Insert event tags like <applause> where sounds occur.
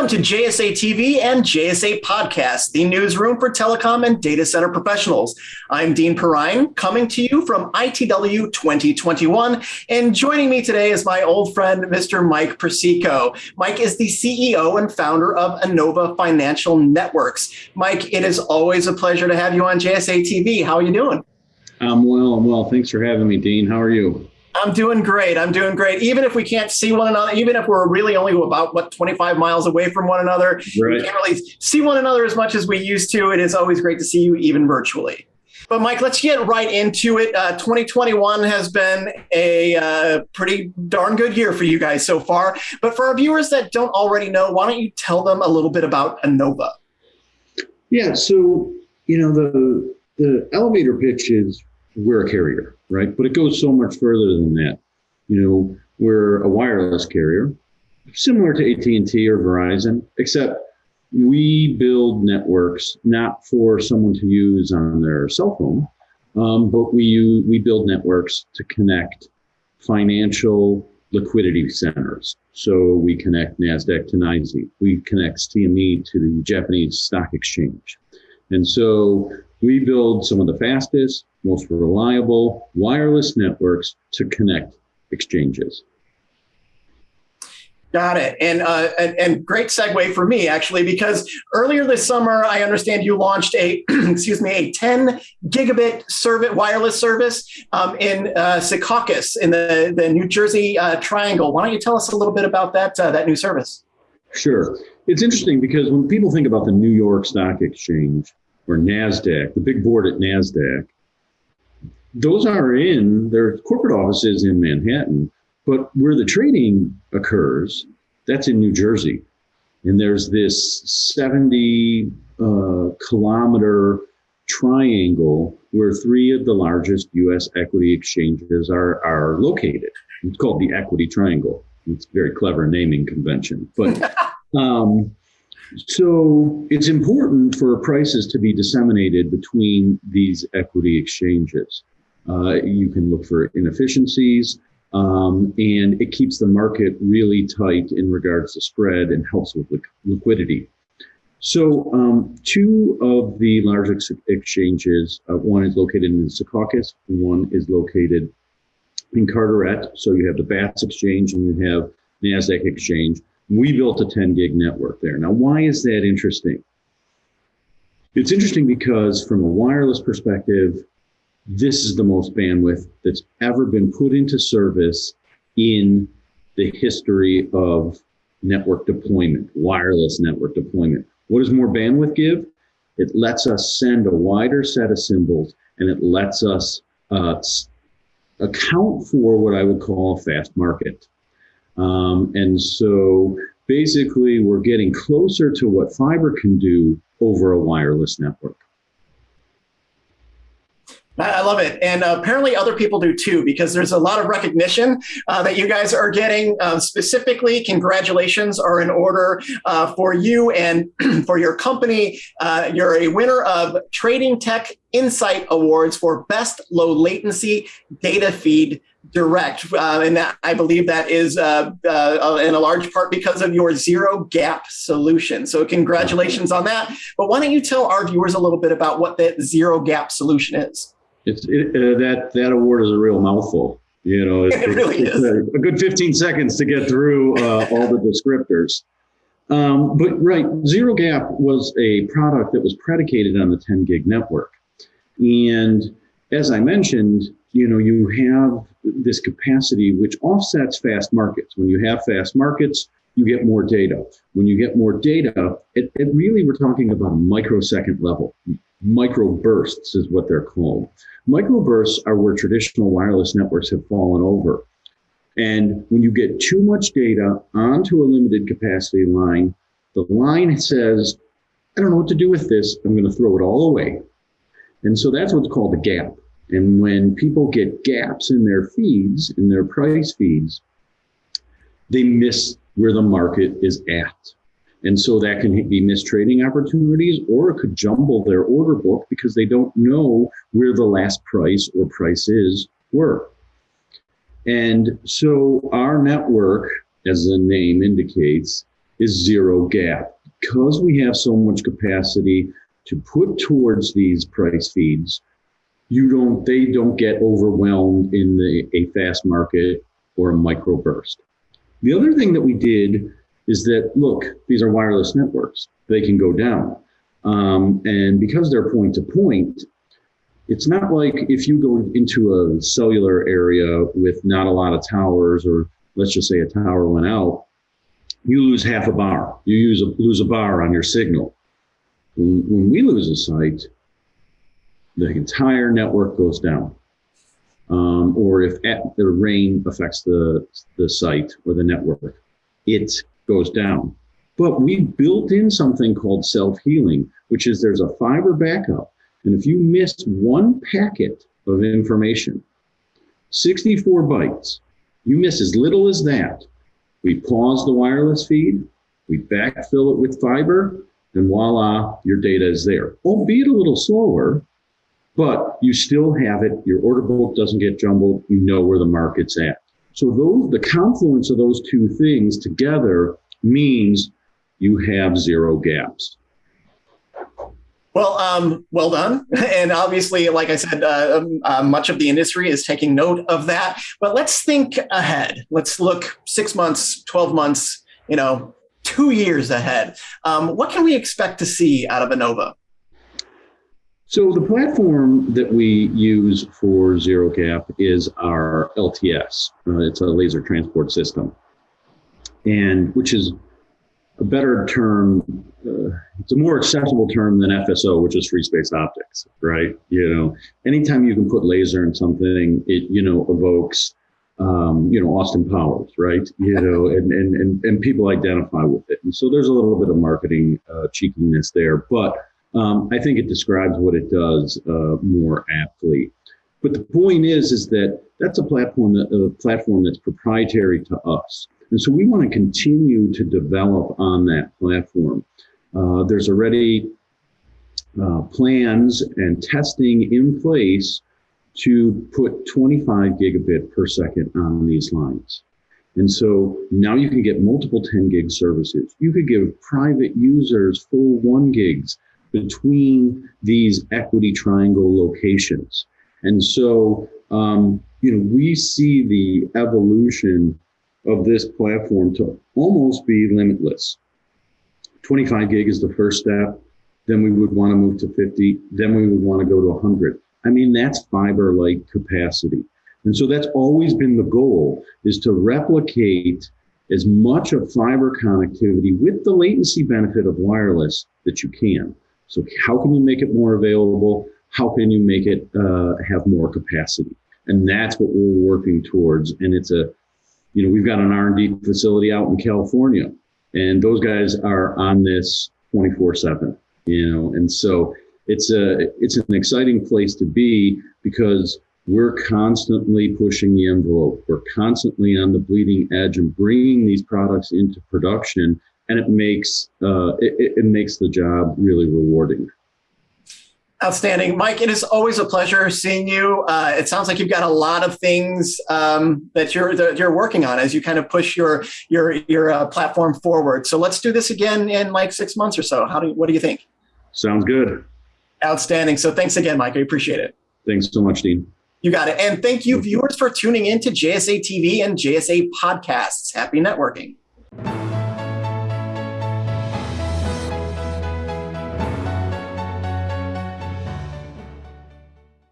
Welcome to JSA TV and JSA Podcast, the newsroom for telecom and data center professionals. I'm Dean Perrine, coming to you from ITW 2021. And joining me today is my old friend, Mr. Mike Persico. Mike is the CEO and founder of ANOVA Financial Networks. Mike, it is always a pleasure to have you on JSA TV. How are you doing? I'm well. I'm well. Thanks for having me, Dean. How are you? I'm doing great. I'm doing great. Even if we can't see one another, even if we're really only about what 25 miles away from one another, right. we can't really see one another as much as we used to. It is always great to see you, even virtually. But Mike, let's get right into it. Uh, 2021 has been a uh, pretty darn good year for you guys so far. But for our viewers that don't already know, why don't you tell them a little bit about ANOVA? Yeah. So you know the the elevator pitch is we're a carrier, right? But it goes so much further than that. You know, we're a wireless carrier, similar to AT&T or Verizon, except we build networks not for someone to use on their cell phone, um, but we we build networks to connect financial liquidity centers. So we connect NASDAQ to NYSE. We connect CME to the Japanese Stock Exchange. And so we build some of the fastest, most reliable wireless networks to connect exchanges. Got it. And, uh, and, and great segue for me actually, because earlier this summer, I understand you launched a <clears throat> excuse me a 10 gigabit service wireless service um, in uh, Secaucus in the the New Jersey uh, Triangle. Why don't you tell us a little bit about that uh, that new service? Sure. It's interesting because when people think about the New York Stock Exchange or NASDAQ, the big board at NASDAQ, those are in their corporate offices in Manhattan, but where the trading occurs, that's in New Jersey. And there's this 70 uh, kilometer triangle where three of the largest US equity exchanges are, are located. It's called the Equity Triangle. It's a very clever naming convention. But <laughs> um, so it's important for prices to be disseminated between these equity exchanges. Uh, you can look for inefficiencies, um, and it keeps the market really tight in regards to spread and helps with li liquidity. So um, two of the largest exchanges, uh, one is located in Secaucus, one is located in Carteret. So you have the BATS exchange and you have NASDAQ exchange. We built a 10 gig network there. Now, why is that interesting? It's interesting because from a wireless perspective, this is the most bandwidth that's ever been put into service in the history of network deployment, wireless network deployment. What does more bandwidth give? It lets us send a wider set of symbols and it lets us uh, account for what I would call a fast market. Um, and so basically we're getting closer to what fiber can do over a wireless network. I love it. And uh, apparently other people do too, because there's a lot of recognition uh, that you guys are getting. Uh, specifically, congratulations are in order uh, for you and <clears throat> for your company. Uh, you're a winner of Trading Tech Insight Awards for Best Low Latency Data Feed Direct. Uh, and that, I believe that is in a large part because of your zero gap solution. So congratulations on that. But why don't you tell our viewers a little bit about what that zero gap solution is? It's it, uh, that that award is a real mouthful. You know, <laughs> it, it really is a, a, good 15 seconds to get through uh, all the descriptors. Um, but right, Zero Gap was a product that was predicated on the 10 gig network, and as I mentioned, you know, you have this capacity which offsets fast markets. When you have fast markets, you get more data. When you get more data, it, it really we're talking about a microsecond level microbursts is what they're called. Microbursts are where traditional wireless networks have fallen over. And when you get too much data onto a limited capacity line, the line says, I don't know what to do with this. I'm going to throw it all away. And so that's what's called a gap. And when people get gaps in their feeds, in their price feeds, they miss where the market is at. And so that can be missed trading opportunities, or it could jumble their order book because they don't know where the last price or prices were. And so our network, as the name indicates, is zero gap. Because we have so much capacity to put towards these price feeds, you don't they don't get overwhelmed in the a fast market or a microburst. The other thing that we did is that look, these are wireless networks. They can go down. Um, and because they're point to point, it's not like if you go into a cellular area with not a lot of towers, or let's just say a tower went out, you lose half a bar. You use a, lose a bar on your signal. When, when we lose a site, the entire network goes down. Um, or if the rain affects the, the site or the network, it goes down. But we built in something called self-healing, which is there's a fiber backup. And if you miss one packet of information, 64 bytes, you miss as little as that. We pause the wireless feed, we backfill it with fiber, and voila, your data is there. Albeit a little slower, but you still have it. Your order book doesn't get jumbled. You know where the market's at. So those, the confluence of those two things together means you have zero gaps. Well, um, well done. <laughs> And obviously, like I said, uh, um, uh, much of the industry is taking note of that. But let's think ahead. Let's look six months, 12 months, you know, two years ahead. Um, what can we expect to see out of ANOVA? So the platform that we use for Zero Gap is our LTS. Uh, it's a laser transport system, and which is a better term. Uh, it's a more accessible term than FSO, which is free space optics, right? You know, anytime you can put laser in something, it you know evokes um, you know, Austin Powers, right? You know, and, and, and, and people identify with it. And so there's a little bit of marketing uh, cheekiness there, but um, I think it describes what it does uh, more aptly. But the point is, is that that's a platform that a platform that's proprietary to us, and so we want to continue to develop on that platform. Uh, there's already uh, plans and testing in place to put 25 gigabit per second on these lines. And so now you can get multiple 10 gig services. You could give private users full one gigs between these equity triangle locations. And so, um, you know, we see the evolution of this platform to almost be limitless. 25 gig is the first step. Then we would want to move to 50. Then we would want to go to 100. I mean, that's fiber like capacity. And so that's always been the goal is to replicate as much of fiber connectivity with the latency benefit of wireless that you can. So how can you make it more available? How can you make it uh, have more capacity? And that's what we're working towards. And it's a, you know, we've got an R&D facility out in California and those guys are on this 24 seven, you know, and so it's a, it's an exciting place to be because we're constantly pushing the envelope. We're constantly on the bleeding edge and bringing these products into production and it makes uh, it, it makes the job really rewarding. Outstanding, Mike. It is always a pleasure seeing you. Uh, it sounds like you've got a lot of things um, that you're that you're working on as you kind of push your your your uh, platform forward. So let's do this again in like six months or so. How do you, what do you think? Sounds good. Outstanding. So thanks again, Mike. I appreciate it. Thanks so much, Dean. You got it. And thank you, viewers, for tuning in to JSA TV and JSA podcasts. Happy networking.